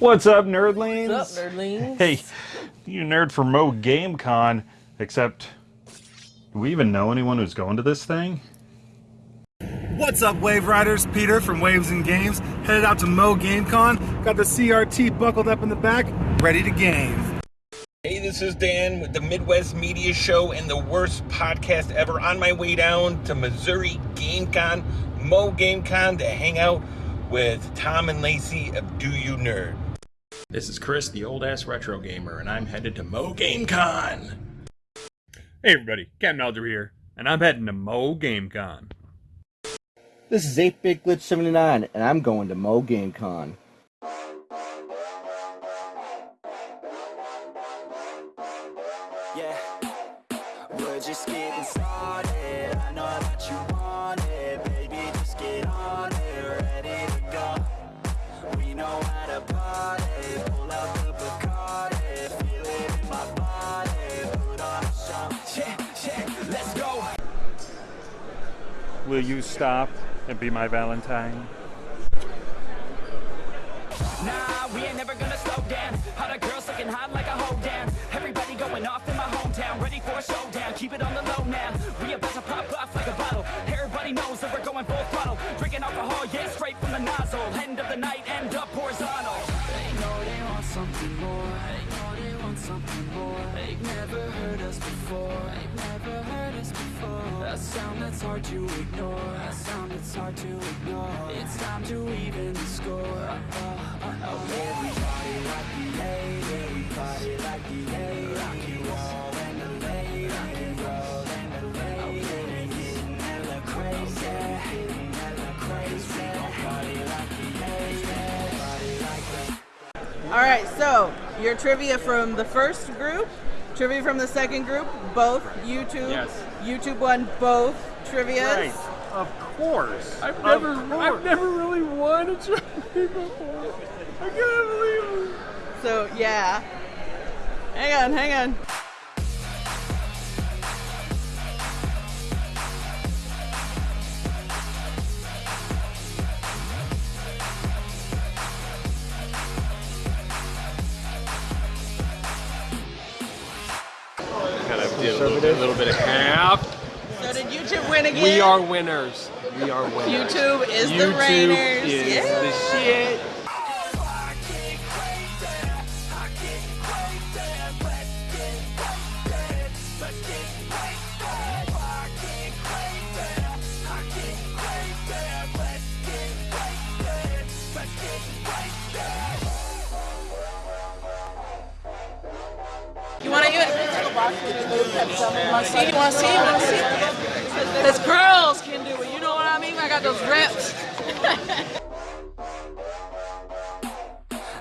What's up, nerdlings? What's up, nerdlings? Hey, you nerd for Mo GameCon, except, do we even know anyone who's going to this thing? What's up, Wave Riders? Peter from Waves and Games, headed out to Mo GameCon. Got the CRT buckled up in the back, ready to game. Hey, this is Dan with the Midwest Media Show and the worst podcast ever. On my way down to Missouri GameCon, Mo GameCon, to hang out with Tom and Lacey of Do You Nerd. This is Chris, the old ass retro gamer, and I'm headed to Mo GameCon. Hey everybody, Captain Elder here, and I'm heading to Mo GameCon. This is 8-Bit Glitch 79, and I'm going to Mo GameCon. Will you stop and be my Valentine? Nah, we ain't never gonna slow down. Hot girls looking hot like a hoe down. Everybody going off in my hometown, ready for a showdown. Keep it on the low now. We about to pop off like a bottle. Everybody knows that we're going full throttle. Drinking alcohol, yeah, straight from the nozzle. End of the night, end up horizontal. They know they want something more. They know they want something more. They've never heard us before. They've never heard us before. A sound that's hard to ignore. A sound that's hard to ignore. It's time to even the score. Uh, uh, uh, oh, yeah, we party like the 80s. We party like the 80s. Rock and roll and the late. Rock and roll and the late. Oh, yeah, we getting hella crazy. Getting hella crazy. Party like the 80s. Party like the All right, so your trivia from the first group, trivia from the second group, both YouTube. Yes. YouTube won both trivias. Right. Of course. I've never, I've never really won a trivia before. I can't believe it. So yeah. Hang on, hang on. Win again? We are winners. We are winners. YouTube is the Rainers. is yeah. the shit. You want to use You want to see? You want to see? You want to see? Because girls can do it. You know what I mean? I got those reps.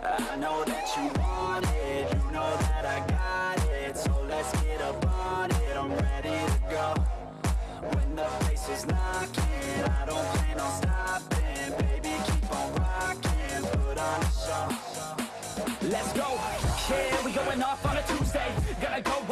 I know that you want it, you know that I got it, so let's ready to go. When the place is knocking, I don't plan on stopping, baby keep on rocking, put on a show. Let's go, yeah, we going off on a Tuesday, gonna go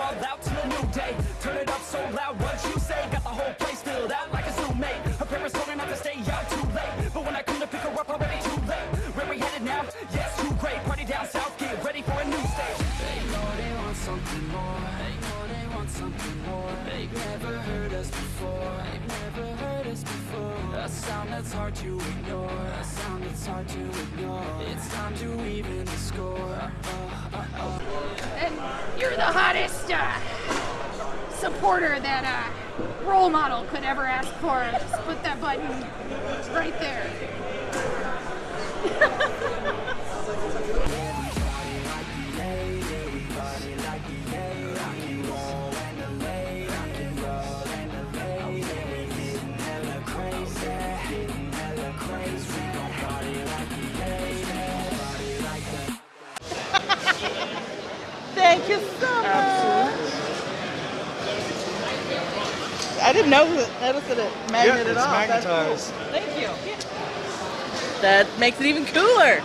so loud, what you say, got the whole place filled out like a Zoom-mate, her parents told her not to stay out too late, but when I come to pick her up already too late, where we headed now, yes, too great, party down south, get ready for a new stage. They know they want something more, they know they want something more, they've never heard us before, they've never heard us before, a sound that's hard to ignore, a sound that's hard to ignore, it's time to even the score, uh, uh, uh. and you're the hottest that a role model could ever ask for. Just put that button right there. Thank you so much. I didn't know that, notice that it magneted it's off. That's cool. magnetized. Thank you. That makes it even cooler.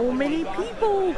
So many people.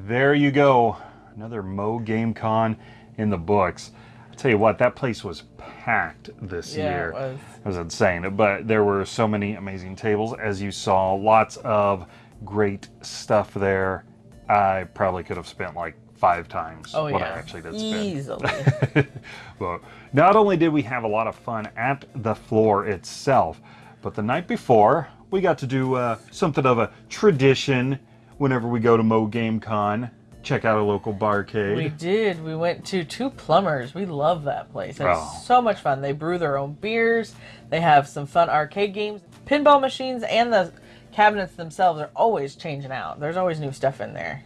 There you go. Another Mo Game Con in the books. I tell you what, that place was packed this Yeah, it year. was. It was insane. But there were so many amazing tables, as you saw. Lots of great stuff there. I probably could have spent like five times Oh what yeah, I actually did spend. easily. well, not only did we have a lot of fun at the floor itself, but the night before, we got to do uh, something of a tradition whenever we go to Mo Game Con. Check out a local barcade. we did. We went to Two Plumbers. We love that place. It's Oh. so much fun. They brew their own beers. They have some fun arcade games, pinball machines, and the cabinets themselves are always changing out. There's always new stuff in there.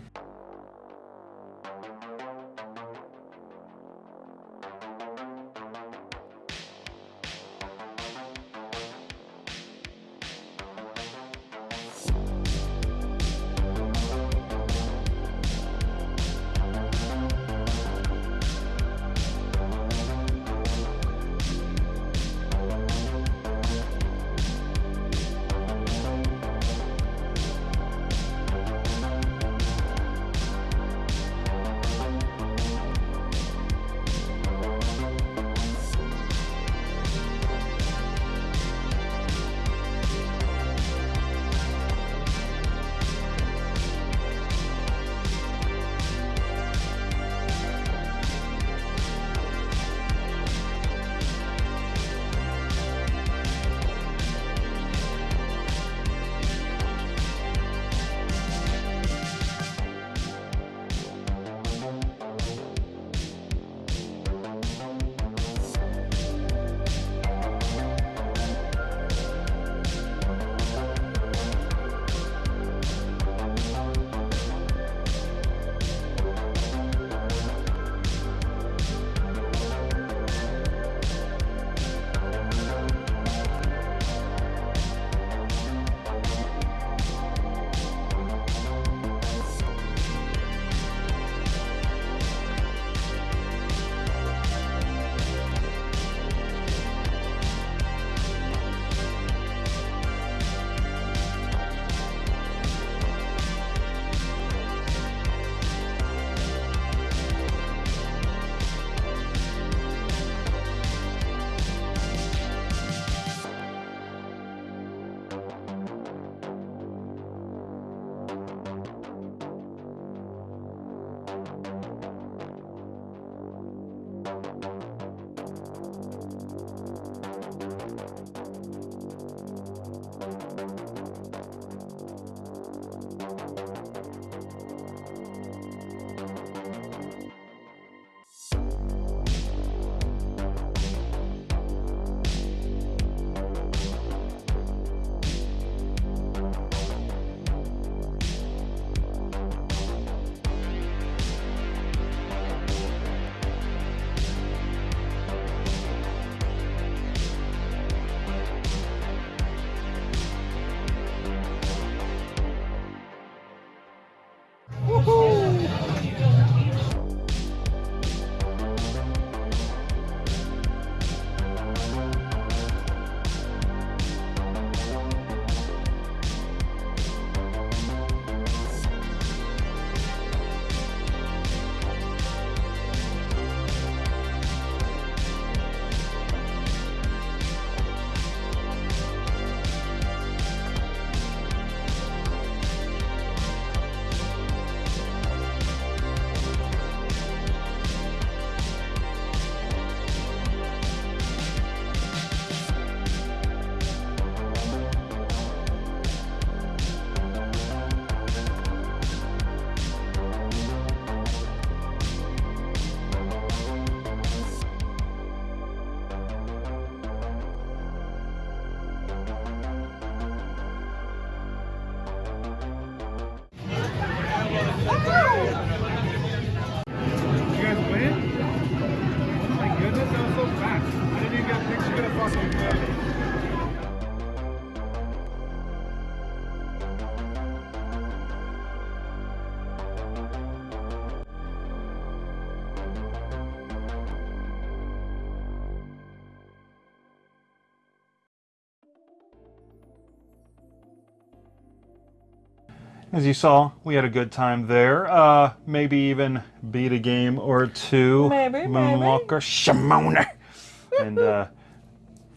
As you saw, we had a good time there. Uh, maybe even beat a game or two. Maybe, Moonwalker, Shimona. and uh,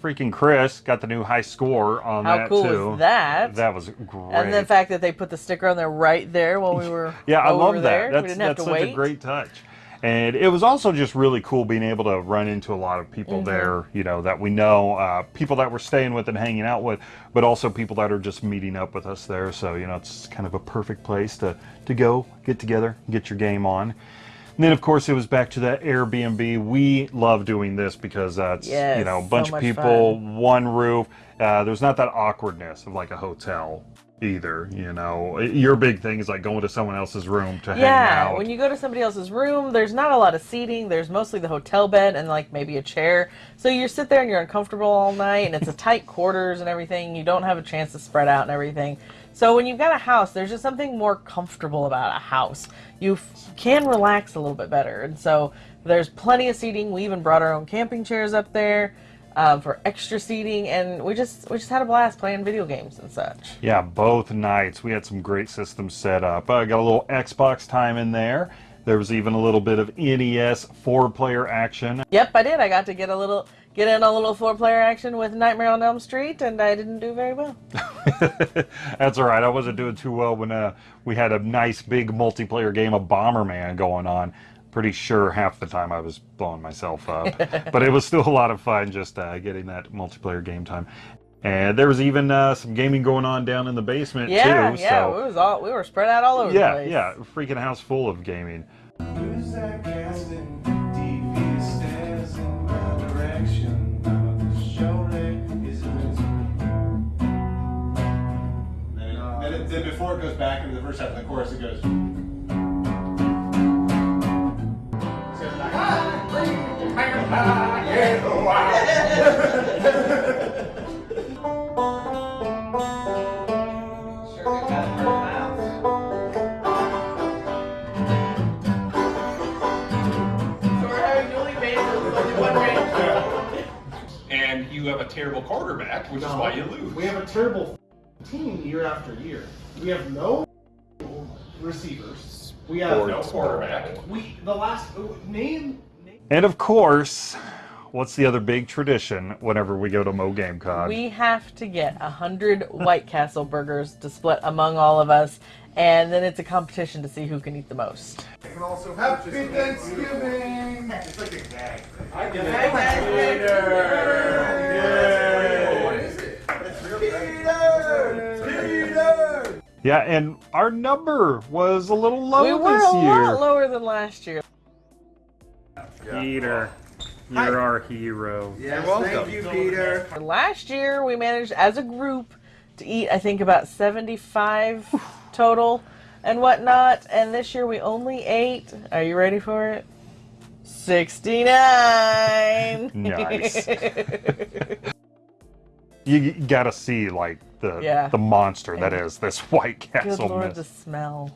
freaking Chris got the new high score on How that cool too. was that? That was great. And the fact that they put the sticker on there right there while we were yeah, I we love that. there. That's, we didn't have that's to such wait. a great touch. And it was also just really cool being able to run into a lot of people Mhm. there, you know, that we know, uh, people that we're staying with and hanging out with, but also people that are just meeting up with us there. So, you know, it's kind of a perfect place to, to go, get together, get your game on. And then, of course, it was back to that Airbnb. We love doing this because that's, it's, you know, a so bunch of much people, one roof. Uh, there's not that awkwardness of like a hotel either, you know. Your big thing is like going to someone else's room to hang Yeah, out. when you go to somebody else's room, there's not a lot of seating. There's mostly the hotel bed and like maybe a chair. So you sit there and you're uncomfortable all night, and it's a tight quarters and everything. You don't have a chance to spread out and everything. So when you've got a house, there's just something more comfortable about a house. You f- can relax a little bit better, and so there's plenty of seating. We even brought our own camping chairs up there. Um, for extra seating, and we just we just had a blast playing video games and such. Yeah, both nights. We had some great systems set up. I got a little Xbox time in there. There was even a little bit of NES four player action. Yep, I did. I got to get a little get in a little four player action with Nightmare on Elm Street, and I didn't do very well. That's all right. I wasn't doing too well when uh, we had a nice big multiplayer game of Bomberman going on. Pretty sure half the time I was blowing myself up. but it was still a lot of fun just uh, getting that multiplayer game time. And there was even uh, some gaming going on down in the basement Yeah, too. yeah, so we was all we were spread out all over the yeah, place. yeah, freaking house full of gaming. Who's that casting devious stares in my direction? Now the shoulder is Then, it, then, it, then before it goes back into the first half of the chorus, it goes. And you have a terrible quarterback, which is why you lose. We have a terrible team year after year. We have no receivers. We have No quarterback. We the last name. And of course, what's the other big tradition whenever we go to Mo GameCon? We have to get a hundred White Castle burgers to split among all of us, and then it's a competition to see who can eat the most. can also Happy Thanksgiving. It's like a gag. I get What is it? Peter! Peter! Yeah, and our number was a little low we were a lot lower than last year. Peter, you're our hero. Yes, thank you, Peter. Last year we managed as a group to eat I think about 75 total and whatnot, and this year we only ate. Are you ready for it? 69. Nice. You gotta see like the Yeah. the monster that is this White Castle. Good lord, mist. the smell.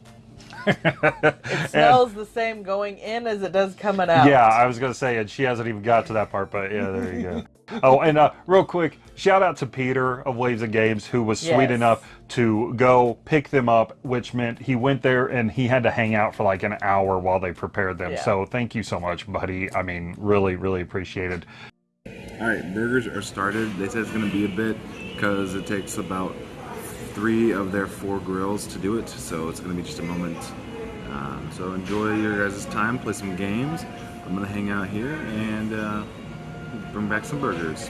It smells the same going in as it does coming out. Yeah, I was gonna say, and she hasn't even got to that part, but yeah, there you go. oh, and uh, real quick, shout out to Peter of Waves and Games, who was sweet Yes. enough to go pick them up, which meant he went there and he had to hang out for like an hour while they prepared them. Yeah. So thank you so much, buddy. I mean, really, really appreciated. All right, burgers are started. They said it's going to be a bit because it takes about three of their four grills to do it, so it's going to be just a moment. Um, so enjoy your guys' time, play some games. I'm going to hang out here and uh, bring back some burgers.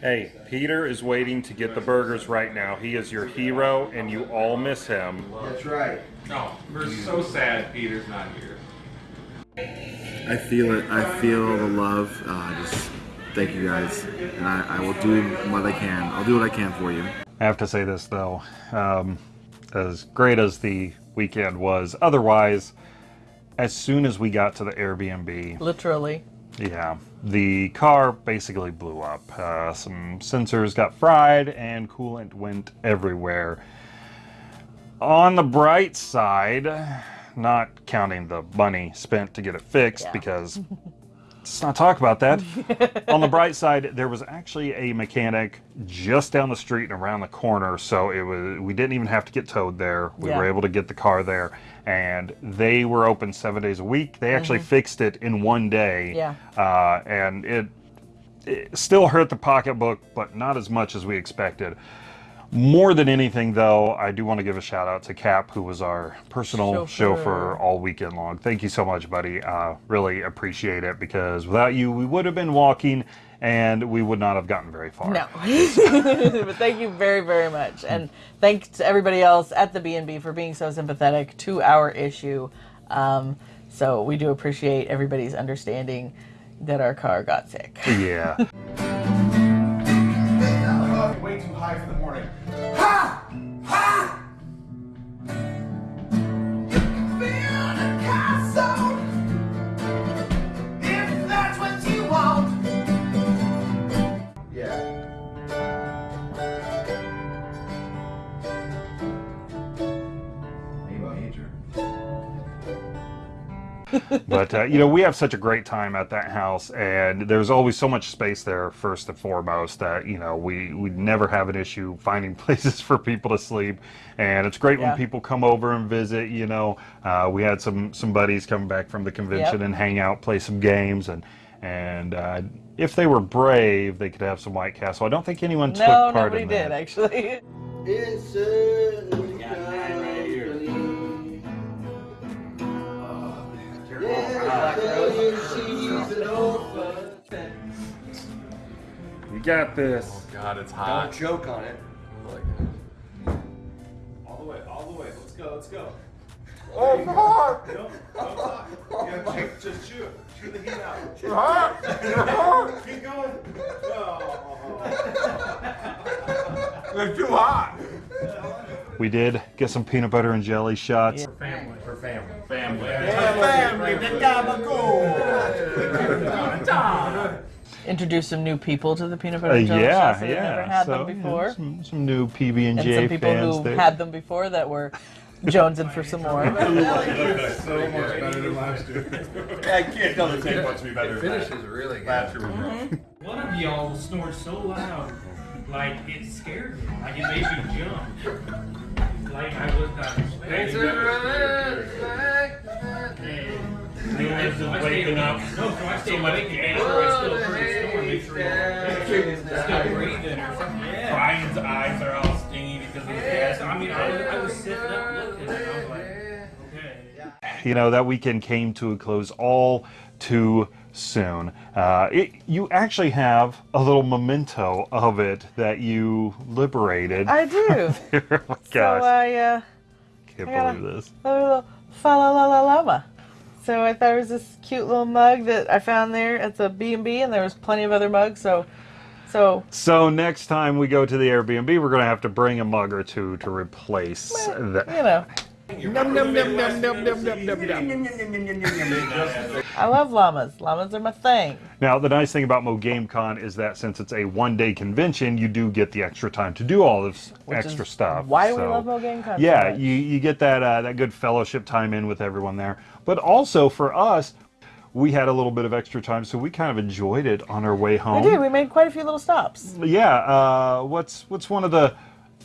Hey, Peter is waiting to get the burgers right now. He is your hero, and you all miss him. That's right. No, we're so sad Peter's not here. I feel it. I feel the love. Uh, just thank you guys, and I, I will do what I can. I'll do what I can for you. I have to say this though, um, as great as the weekend was, otherwise, as soon as we got to the Airbnb, Literally. yeah, the car basically blew up. Uh, some sensors got fried and coolant went everywhere. On the bright side, not counting the money spent to get it fixed Yeah. because let's not talk about that. On the bright side, there was actually a mechanic just down the street and around the corner, so it was we didn't even have to get towed there. We Yeah. were able to get the car there, and they were open seven days a week. They actually Mhm. fixed it in one day. Yeah. Uh, and it, it still hurt the pocketbook, but not as much as we expected. More than anything, though, I do want to give a shout out to Cap, who was our personal Chauffeur. chauffeur, all weekend long. Thank you so much, buddy. Uh, really appreciate it because without you, we would have been walking and we would not have gotten very far. No. but thank you very, very much. And thanks to everybody else at the B&B for being so sympathetic to our issue. Um, so we do appreciate everybody's understanding that our car got sick. Yeah. but uh, you know we have such a great time at that house and there's always so much space there first and foremost that you know we we never have an issue finding places for people to sleep and it's great Yeah. when people come over and visit you know uh, we had some some buddies come back from the convention Yep. and hang out play some games and and uh, if they were brave they could have some white castle i don't think anyone took no, part nobody in did, that actually. It's a you got this Oh God, it's hot. Don't choke on it. Oh all the way, all the way. Let's go, let's go. Oh, Hey, God. Don't, don't talk. Yeah, oh just, just shoot. Shoot the heat out. You're hot. You're hot. Keep going. Oh. It's too hot. we did get some peanut butter and jelly shots Family. For family. Family. Family, the Introduce some new people to the peanut butter Uh, and jelly yeah, shots that yeah. never had so, them you know, before. some, some new PB and and J some people who there. had them before that were jonesing for some more. so much better than last year. I can't tell the Taste buds to be better The than finish that. is really good. Last year was rough. Mm-hmm. One of y'all snored so loud, like it scared me. Like it made me jump. Like I was not expecting. I was waking up. No, so I stayed awake and made sure I still heard the snore. Make sure you're still breathing or something. Brian's eyes are all stingy because of the gas. I mean, I was, I was sitting up looking and I was like, okay. you know that weekend came to a close all too soon uh, it, you actually have a little memento of it that you liberated I do. oh my So gosh I uh, can't I believe this a little fa la la la llama. So I thought it was this cute little mug that I found there at the B and B, and there was plenty of other mugs. So, so so next time we go to the airbnb we're going to have to bring a mug or two to replace that you know, Num, num, num, num, num, num, num, num, num. I love llamas. Llamas are my thing. Now, the nice thing about Mo GameCon is that since it's a one-day convention, you do get the extra time to do all this Which extra stuff. why we So, love Mo GameCon so Yeah, much. you you get that uh, that good fellowship time in with everyone there. But also for us, we had a little bit of extra time, so we kind of enjoyed it on our way home. We home. did. We made quite a few little stops. Yeah. Uh, what's what's one of the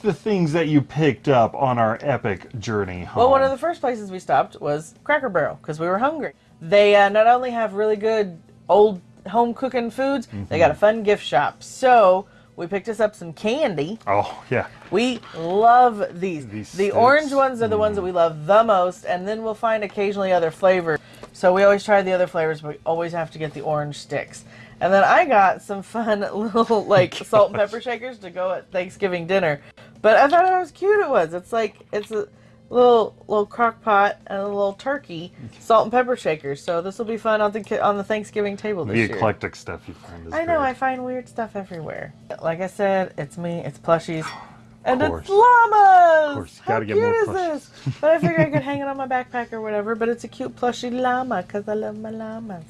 the things that you picked up on our epic journey home? Well, one of the first places we stopped was Cracker Barrel because we were hungry. They uh, not only have really good old home cooking foods, they got a fun gift shop. So we picked us up some candy. Oh yeah. We love these. These the sticks. orange ones are the ones that we love the most, and then we'll find occasionally other flavors. So we always try the other flavors, but we always have to get the orange sticks. And then I got some fun little like salt and pepper shakers to go at Thanksgiving dinner. But I thought how cute it was. It's like it's a little little crock pot and a little turkey salt and pepper shakers. So this will be fun on the on the Thanksgiving table this the year. eclectic stuff you find is I know, great. I find weird stuff everywhere. Like I said, it's me, it's plushies, and it's llamas! Of course, How cute more is this? But I figured I could hang it on my backpack or whatever, but it's a cute plushy llama because I love my llamas.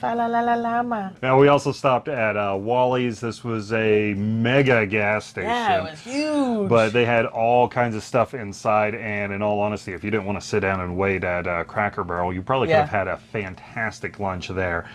Fa la la la llama. Now we also stopped at uh, Wally's. This was a mega gas station. Yeah, it was huge. But they had all kinds of stuff inside, and in all honesty, if you didn't want to sit down and wait at uh, Cracker Barrel, you probably could Yeah. have had a fantastic lunch there.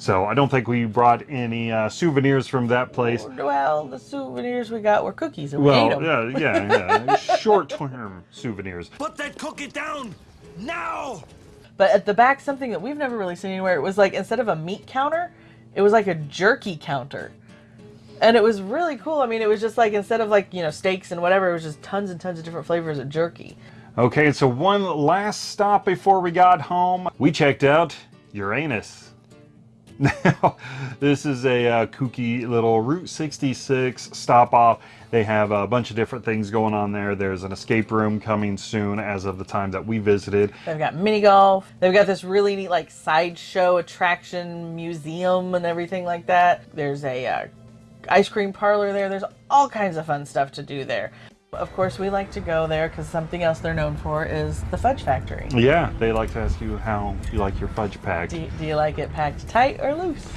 So I don't think we brought any uh, souvenirs from that place. Well, the souvenirs we got were cookies, and we Well, ate them. yeah, yeah, yeah. Short-term souvenirs. Put that cookie down now! But at the back, something that we've never really seen anywhere, it was like instead of a meat counter, it was like a jerky counter. And it was really cool. I mean, it was just like instead of like, you know, steaks and whatever, it was just tons and tons of different flavors of jerky. Okay, so one last stop before we got home. We checked out Uranus. Now, this is a uh, kooky little Route 66 stop off. They have a bunch of different things going on there. There's an escape room coming soon as of the time that we visited. They've got mini golf. They've got this really neat like sideshow attraction museum and everything like that. There's a uh, ice cream parlor there. There's all kinds of fun stuff to do there. Of course, we like to go there because something else they're known for is the Fudge Factory. Yeah, they like to ask you how you like your fudge packed. Do, do you like it packed tight or loose?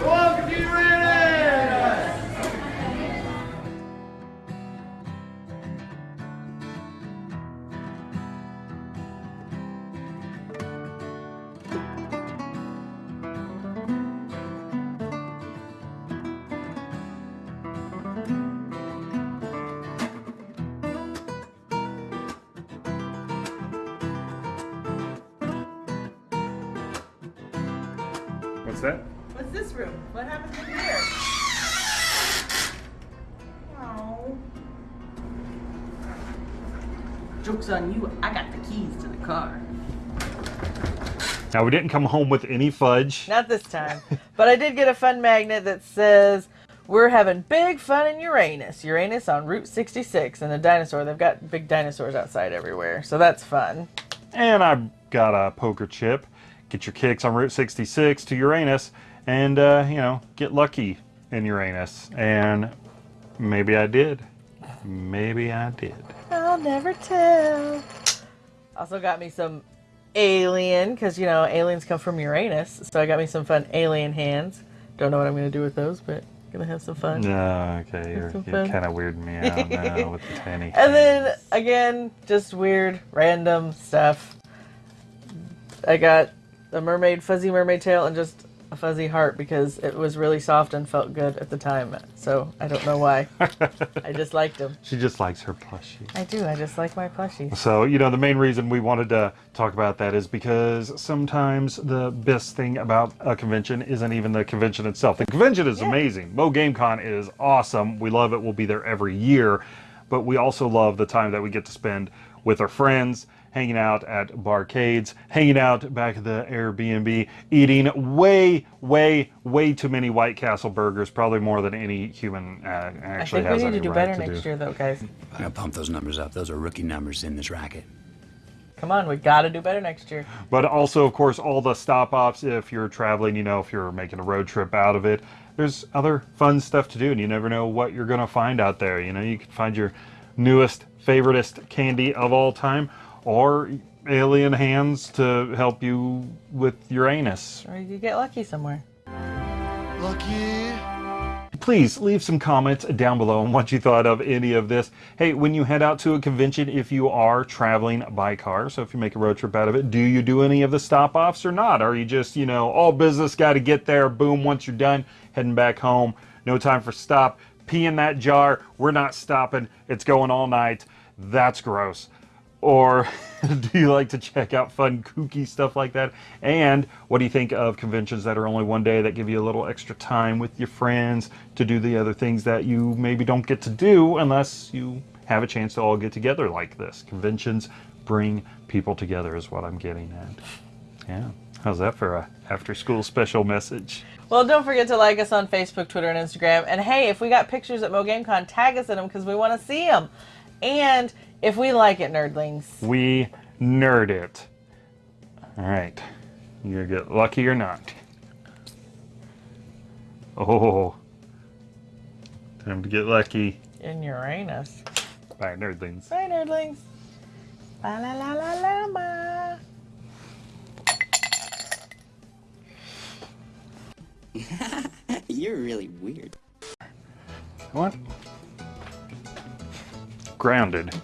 Welcome to Uranus! What's Joke's on you, I got the keys to the car. Now, we didn't come home with any fudge. Not this time. but I did get a fun magnet that says, We're having big fun in Uranus. Uranus on Route 66. And a dinosaur. They've got big dinosaurs outside everywhere. So that's fun. And I got a poker chip. Get your kicks on Route 66 to Uranus and, uh, you know, get lucky in Uranus. And maybe I did. Maybe I did. I'll never tell. Also got me some alien, because, you know, aliens come from Uranus. So I got me some fun alien hands. Don't know what I'm going to do with those, but going to have some fun. No, okay, you're, you're kind of weirding me out now with the tanny. And then again, just weird, random stuff. I got a mermaid, fuzzy mermaid tail, and just a fuzzy heart because it was really soft and felt good at the time. So I don't know why. I just liked them. She just likes her plushies. I do. I just like my plushies. So, you know, the main reason we wanted to talk about that is because sometimes the best thing about a convention isn't even the convention itself. The convention is amazing. Mo GameCon is awesome. We love it. We'll be there every year. But we also love the time that we get to spend with our friends, hanging out at barcades, hanging out back at the Airbnb, eating way, way, way too many White Castle burgers, probably more than any human uh, I actually think we has need to do right better to next do. year, though, guys. I gotta pump those numbers up. Those are rookie numbers in this racket. Come on, we got to do better next year. But also, of course, all the stop offs if you're traveling, you know, if you're making a road trip out of it, there's other fun stuff to do, and you never know what you're going to find out there. You know, you could find your newest, favoriteest candy of all time, or alien hands to help you with Uranus. Or you get lucky somewhere. Lucky. Please leave some comments down below on what you thought of any of this. Hey, when you head out to a convention, if you are traveling by car, so if you make a road trip out of it, do you do any of the stop offs or not? Are you just, you know, all business, got to get there, boom, once you're done, heading back home, no time for stop, pee in that jar, we're not stopping, it's going all night. That's gross. Or do you like to check out fun, kooky stuff like that? And what do you think of conventions that are only one day that give you a little extra time with your friends to do the other things that you maybe don't get to do unless you have a chance to all get together like this? Conventions bring people together, is what I'm getting at. Yeah. How's that for a after school special message? Well, don't forget to like us on Facebook, Twitter, and Instagram. And hey, if we got pictures at MoGameCon, tag us in them because we want to see them. And if we like it, nerdlings, We nerd it. All right. You gonna get lucky or not? Oh. Time to get lucky. in Uranus. Bye, nerdlings. Bye, nerdlings. Ba la la la la ma. You're really weird. What? Grounded.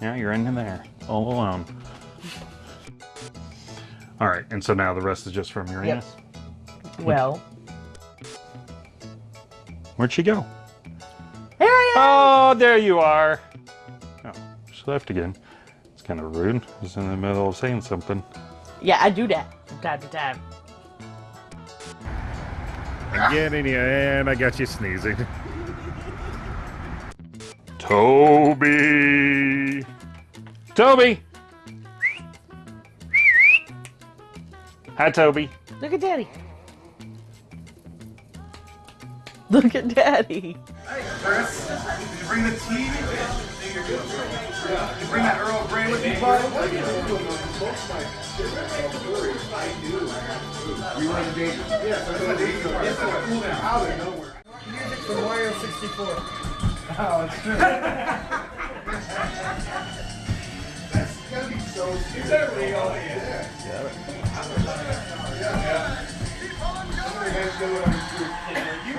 Yeah, you're in there, all alone. All right, and so now the rest is just from Uranus. Well, Where'd she go? Here I am! Oh, there you are. Oh, she left again. It's kind of rude. I was in the middle of saying something. yeah, I do that from time to time. I'm getting you, and I got you sneezing. Toby! Toby! Hi, Toby. Look at Daddy. Look at Daddy. Hey, Chris, did you bring the tea? Did you bring that Earl Grey with you, bud? You were in the danger. Yes, I was in the danger. Yes, I was cool down. Out of nowhere. Music from Mario 64. Oh, it's true. That's gotta be so Is that real? Yeah. Yeah. Somebody has to know what I'm doing.